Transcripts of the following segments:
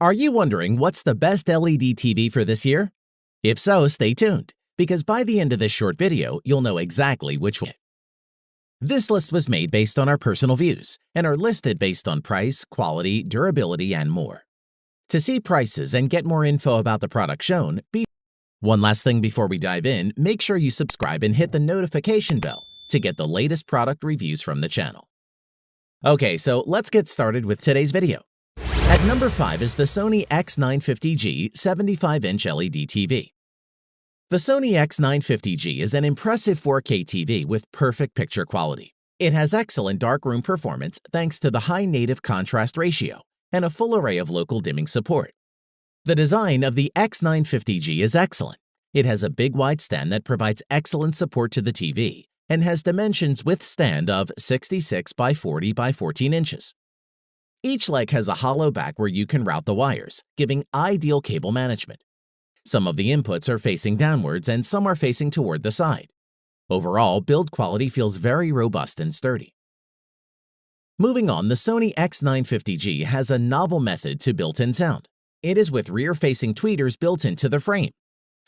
Are you wondering what's the best LED TV for this year? If so, stay tuned, because by the end of this short video, you'll know exactly which one. This list was made based on our personal views and are listed based on price, quality, durability, and more. To see prices and get more info about the product shown, be one last thing before we dive in, make sure you subscribe and hit the notification bell to get the latest product reviews from the channel. Okay, so let's get started with today's video. At number 5 is the Sony X950G 75-inch LED TV. The Sony X950G is an impressive 4K TV with perfect picture quality. It has excellent darkroom performance thanks to the high native contrast ratio and a full array of local dimming support. The design of the X950G is excellent. It has a big wide stand that provides excellent support to the TV and has dimensions with stand of 66 by 40 by 14 inches. Each leg has a hollow back where you can route the wires, giving ideal cable management. Some of the inputs are facing downwards and some are facing toward the side. Overall, build quality feels very robust and sturdy. Moving on, the Sony X950G has a novel method to built-in sound. It is with rear-facing tweeters built into the frame.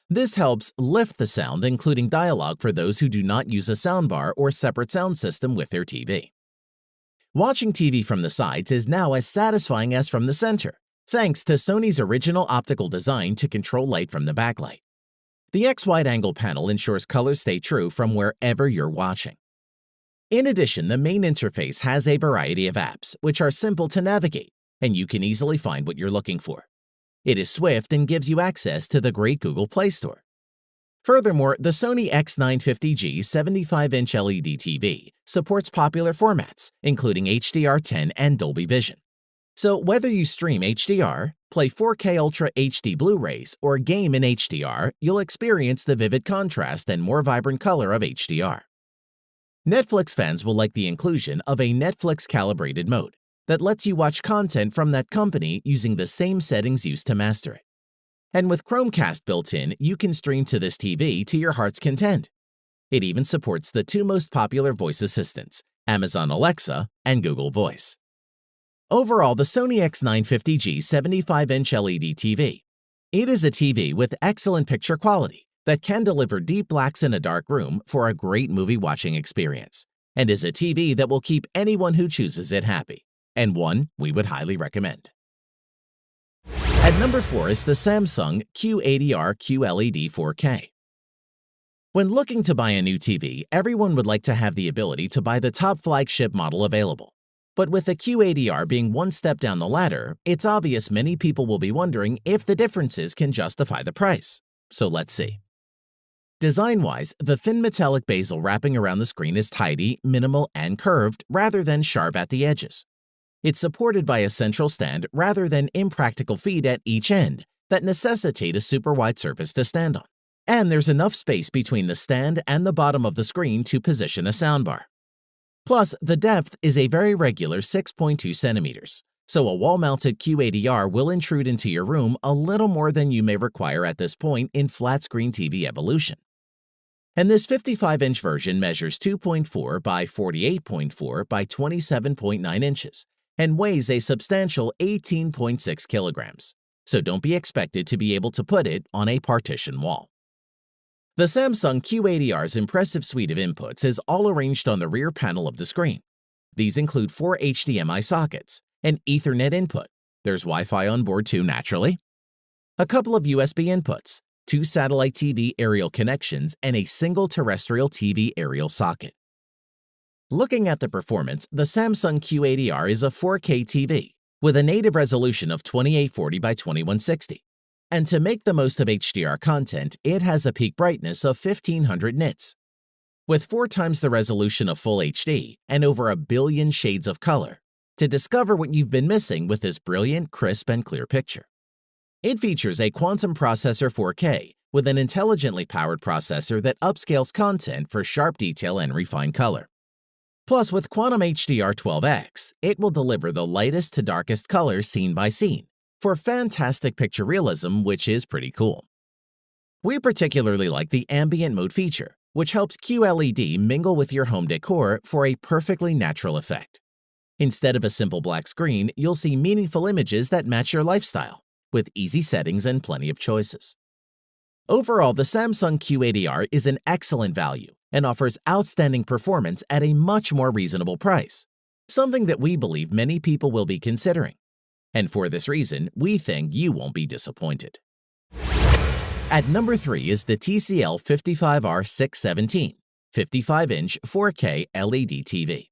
This helps lift the sound, including dialogue for those who do not use a soundbar or separate sound system with their TV. Watching TV from the sides is now as satisfying as from the center, thanks to Sony's original optical design to control light from the backlight. The X wide-angle panel ensures colors stay true from wherever you're watching. In addition, the main interface has a variety of apps, which are simple to navigate, and you can easily find what you're looking for. It is swift and gives you access to the great Google Play Store. Furthermore, the Sony X950G 75-inch LED TV supports popular formats, including HDR10 and Dolby Vision. So whether you stream HDR, play 4K Ultra HD Blu-rays, or game in HDR, you'll experience the vivid contrast and more vibrant color of HDR. Netflix fans will like the inclusion of a Netflix calibrated mode that lets you watch content from that company using the same settings used to master it. And with Chromecast built in, you can stream to this TV to your heart's content. It even supports the two most popular voice assistants, Amazon Alexa and Google Voice. Overall, the Sony X950G 75-inch LED TV. It is a TV with excellent picture quality that can deliver deep blacks in a dark room for a great movie watching experience, and is a TV that will keep anyone who chooses it happy, and one we would highly recommend. At number 4 is the Samsung Q80R QLED 4K. When looking to buy a new TV, everyone would like to have the ability to buy the top flagship model available. But with the Q80R being one step down the ladder, it's obvious many people will be wondering if the differences can justify the price. So let's see. Design-wise, the thin metallic bezel wrapping around the screen is tidy, minimal, and curved rather than sharp at the edges. It's supported by a central stand rather than impractical feet at each end that necessitate a super wide surface to stand on. And there's enough space between the stand and the bottom of the screen to position a soundbar. Plus, the depth is a very regular 6.2 centimeters, so a wall-mounted Q80R will intrude into your room a little more than you may require at this point in flat-screen TV evolution. And this 55-inch version measures 2.4 by 48.4 by 27.9 inches and weighs a substantial 18.6 kilograms, so don't be expected to be able to put it on a partition wall. The Samsung Q80R's impressive suite of inputs is all arranged on the rear panel of the screen. These include four HDMI sockets, an Ethernet input, there's Wi-Fi on board too naturally, a couple of USB inputs, two satellite TV aerial connections, and a single terrestrial TV aerial socket. Looking at the performance, the Samsung Q80R is a 4K TV with a native resolution of 2840 by 2160. And to make the most of HDR content, it has a peak brightness of 1500 nits. With four times the resolution of Full HD and over a billion shades of color, to discover what you've been missing with this brilliant, crisp, and clear picture. It features a Quantum Processor 4K with an intelligently powered processor that upscales content for sharp detail and refined color. Plus, with Quantum HDR 12X, it will deliver the lightest to darkest colors scene by scene for fantastic picture realism, which is pretty cool. We particularly like the ambient mode feature, which helps QLED mingle with your home decor for a perfectly natural effect. Instead of a simple black screen, you'll see meaningful images that match your lifestyle, with easy settings and plenty of choices. Overall, the Samsung Q80R is an excellent value and offers outstanding performance at a much more reasonable price, something that we believe many people will be considering. And for this reason, we think you won't be disappointed. At number 3 is the TCL 55R617, 55-inch 4K LED TV.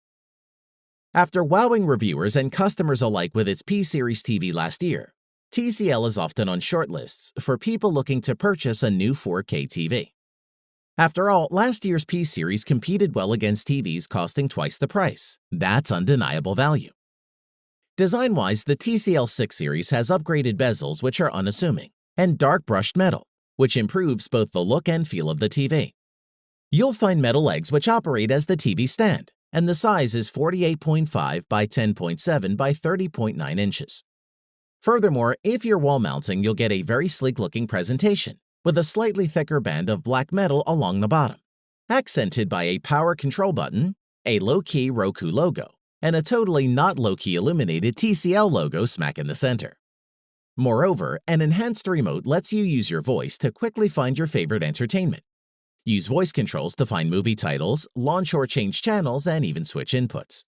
After wowing reviewers and customers alike with its P-Series TV last year, TCL is often on shortlists for people looking to purchase a new 4K TV. After all, last year's P-Series competed well against TVs costing twice the price. That's undeniable value. Design-wise, the TCL 6 series has upgraded bezels which are unassuming, and dark brushed metal, which improves both the look and feel of the TV. You'll find metal legs which operate as the TV stand, and the size is 48.5 by 10.7 by 30.9 inches. Furthermore, if you're wall mounting, you'll get a very sleek-looking presentation with a slightly thicker band of black metal along the bottom, accented by a power control button, a low-key Roku logo, and a totally not low-key illuminated TCL logo smack in the center. Moreover, an enhanced remote lets you use your voice to quickly find your favorite entertainment. Use voice controls to find movie titles, launch or change channels, and even switch inputs.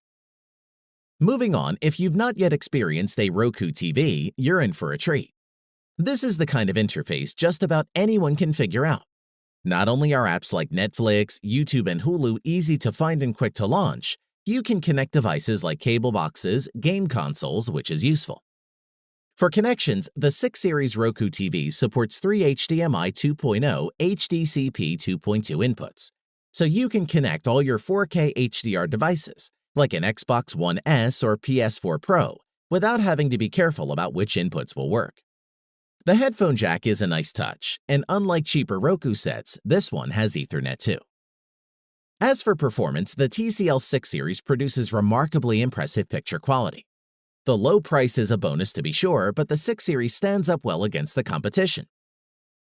Moving on, if you've not yet experienced a Roku TV, you're in for a treat. This is the kind of interface just about anyone can figure out. Not only are apps like Netflix, YouTube, and Hulu easy to find and quick to launch, you can connect devices like cable boxes, game consoles, which is useful. For connections, the 6 Series Roku TV supports three HDMI 2.0 HDCP 2.2 inputs, so you can connect all your 4K HDR devices, like an Xbox One S or PS4 Pro, without having to be careful about which inputs will work. The headphone jack is a nice touch, and unlike cheaper Roku sets, this one has Ethernet too. As for performance, the TCL 6 series produces remarkably impressive picture quality. The low price is a bonus to be sure, but the 6 series stands up well against the competition.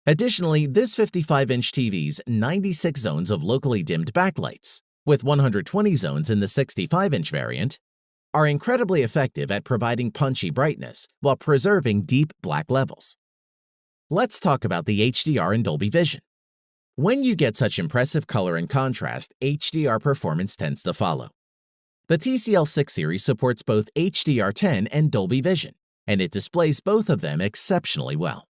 Additionally, this 55-inch TV's 96 zones of locally dimmed backlights, with 120 zones in the 65-inch variant, are incredibly effective at providing punchy brightness while preserving deep black levels. Let's talk about the HDR and Dolby Vision. When you get such impressive color and contrast, HDR performance tends to follow. The TCL 6 series supports both HDR10 and Dolby Vision, and it displays both of them exceptionally well.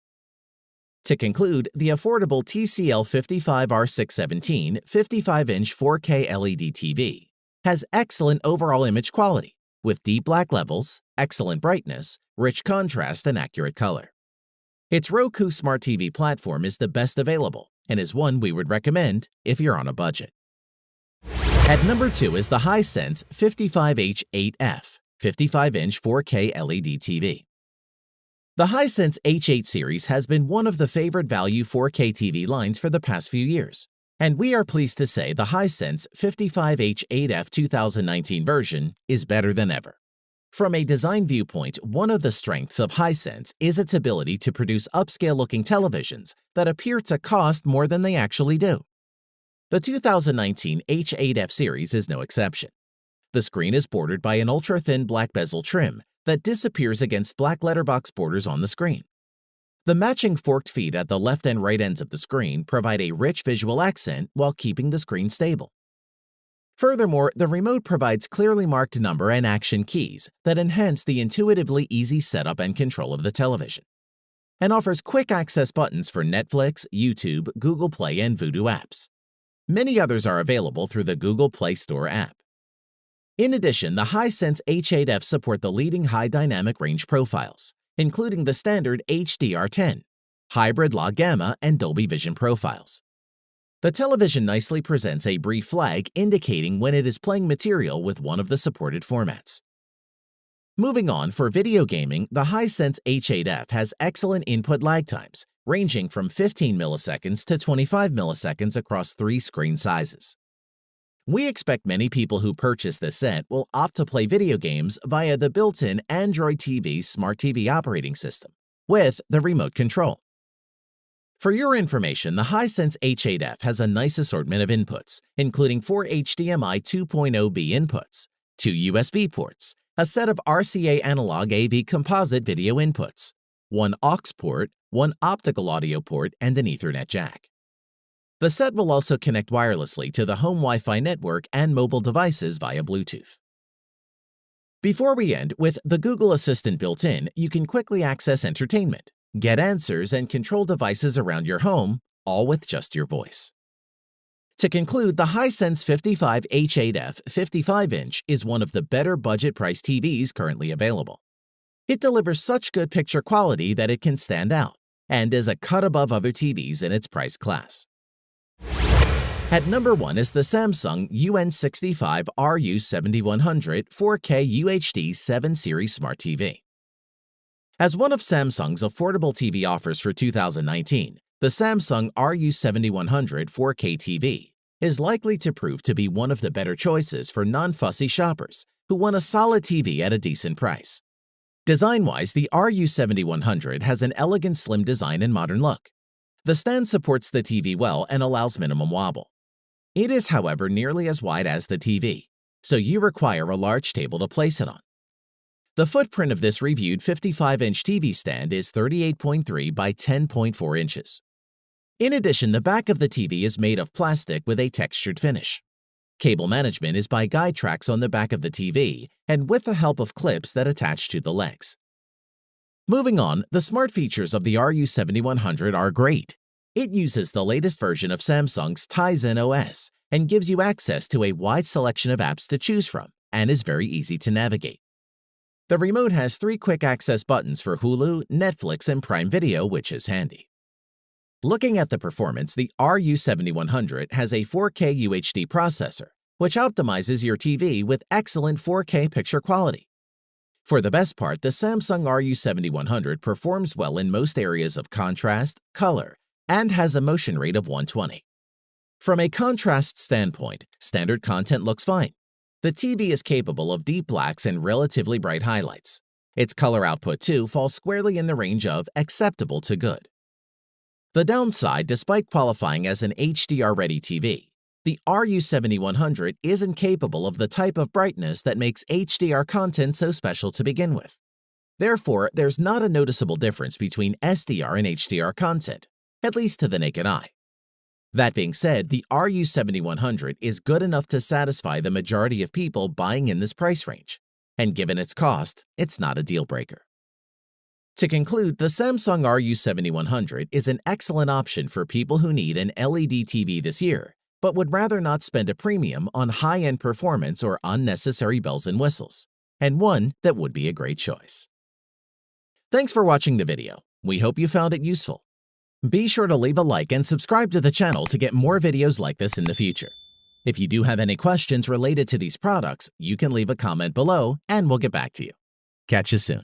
To conclude, the affordable TCL 55R617 55-inch 4K LED TV has excellent overall image quality, with deep black levels, excellent brightness, rich contrast, and accurate color. Its Roku Smart TV platform is the best available, and is one we would recommend if you're on a budget. At number 2 is the Hisense 55H8F 55-inch 4K LED TV. The Hisense H8 series has been one of the favorite value 4K TV lines for the past few years, and we are pleased to say the Hisense 55H8F 2019 version is better than ever. From a design viewpoint, one of the strengths of Hisense is its ability to produce upscale-looking televisions that appear to cost more than they actually do. The 2019 H8F series is no exception. The screen is bordered by an ultra-thin black bezel trim that disappears against black letterbox borders on the screen. The matching forked feet at the left and right ends of the screen provide a rich visual accent while keeping the screen stable. Furthermore, the remote provides clearly marked number and action keys that enhance the intuitively easy setup and control of the television, and offers quick access buttons for Netflix, YouTube, Google Play, and Vudu apps. Many others are available through the Google Play Store app. In addition, the Hisense H8F support the leading high dynamic range profiles, including the standard HDR10, hybrid log gamma, and Dolby Vision profiles. The television nicely presents a brief flag indicating when it is playing material with one of the supported formats. Moving on, for video gaming, the Hisense H8F has excellent input lag times, ranging from 15 milliseconds to 25 milliseconds across three screen sizes. We expect many people who purchase this set will opt to play video games via the built-in Android TV Smart TV operating system with the remote control. For your information, the Hisense H8F has a nice assortment of inputs, including four HDMI 2.0B inputs, two USB ports, a set of RCA analog AV composite video inputs, one aux port, one optical audio port, and an Ethernet jack. The set will also connect wirelessly to the home Wi-Fi network and mobile devices via Bluetooth. Before we end, with the Google Assistant built in, you can quickly access entertainment, get answers, and control devices around your home, all with just your voice. To conclude, the Hisense 55H8F 55-inch is one of the better budget-priced TVs currently available. It delivers such good picture quality that it can stand out, and is a cut above other TVs in its price class. At number 1 is the Samsung UN65 RU7100 4K UHD 7 Series Smart TV. As one of Samsung's affordable TV offers for 2019, the Samsung RU7100 4K TV is likely to prove to be one of the better choices for non-fussy shoppers who want a solid TV at a decent price. Design-wise, the RU7100 has an elegant slim design and modern look. The stand supports the TV well and allows minimum wobble. It is, however, nearly as wide as the TV, so you require a large table to place it on. The footprint of this reviewed 55-inch TV stand is 38.3 by 10.4 inches. In addition, the back of the TV is made of plastic with a textured finish. Cable management is by guide tracks on the back of the TV and with the help of clips that attach to the legs. Moving on, the smart features of the RU7100 are great. It uses the latest version of Samsung's Tizen OS and gives you access to a wide selection of apps to choose from and is very easy to navigate. The remote has three quick access buttons for Hulu, Netflix, and Prime Video, which is handy. Looking at the performance, the RU7100 has a 4K UHD processor, which optimizes your TV with excellent 4K picture quality. For the best part, the Samsung RU7100 performs well in most areas of contrast, color, and has a motion rate of 120. From a contrast standpoint, standard content looks fine. The TV is capable of deep blacks and relatively bright highlights. Its color output, too, falls squarely in the range of acceptable to good. The downside, despite qualifying as an HDR-ready TV, the RU7100 isn't capable of the type of brightness that makes HDR content so special to begin with. Therefore, there's not a noticeable difference between SDR and HDR content, at least to the naked eye. That being said, the RU7100 is good enough to satisfy the majority of people buying in this price range, and given its cost, it's not a deal breaker. To conclude, the Samsung RU7100 is an excellent option for people who need an LED TV this year, but would rather not spend a premium on high-end performance or unnecessary bells and whistles, and one that would be a great choice. Thanks for watching the video. We hope you found it useful. Be sure to leave a like and subscribe to the channel to get more videos like this in the future. If you do have any questions related to these products, you can leave a comment below and we'll get back to you. Catch you soon.